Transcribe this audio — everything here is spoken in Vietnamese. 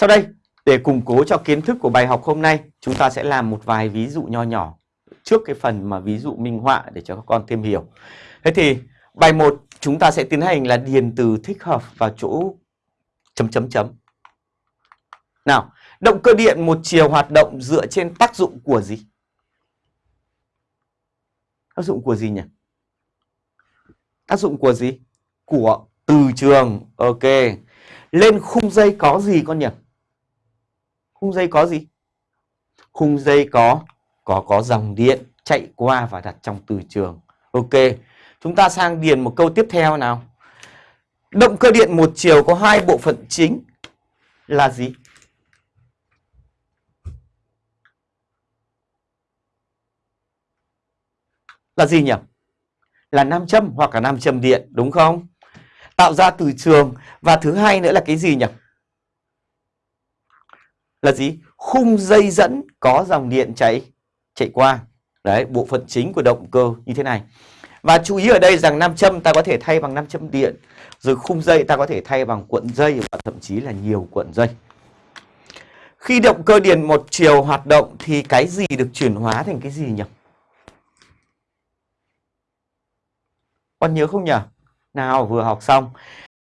Sau đây, để củng cố cho kiến thức của bài học hôm nay, chúng ta sẽ làm một vài ví dụ nho nhỏ trước cái phần mà ví dụ minh họa để cho các con thêm hiểu. Thế thì bài 1 chúng ta sẽ tiến hành là điền từ thích hợp vào chỗ chấm chấm chấm. Nào, động cơ điện một chiều hoạt động dựa trên tác dụng của gì? Tác dụng của gì nhỉ? Tác dụng của gì? Của từ trường. Ok. Lên khung dây có gì con nhỉ? Khung dây có gì? Khung dây có có có dòng điện chạy qua và đặt trong từ trường. Ok. Chúng ta sang điền một câu tiếp theo nào. Động cơ điện một chiều có hai bộ phận chính là gì? Là gì nhỉ? Là nam châm hoặc là nam châm điện, đúng không? Tạo ra từ trường và thứ hai nữa là cái gì nhỉ? Là gì? Khung dây dẫn có dòng điện chạy chạy qua. Đấy, bộ phận chính của động cơ như thế này. Và chú ý ở đây rằng nam châm ta có thể thay bằng nam châm điện, rồi khung dây ta có thể thay bằng cuộn dây và thậm chí là nhiều cuộn dây. Khi động cơ điện một chiều hoạt động thì cái gì được chuyển hóa thành cái gì nhỉ? Con nhớ không nhỉ? Nào vừa học xong.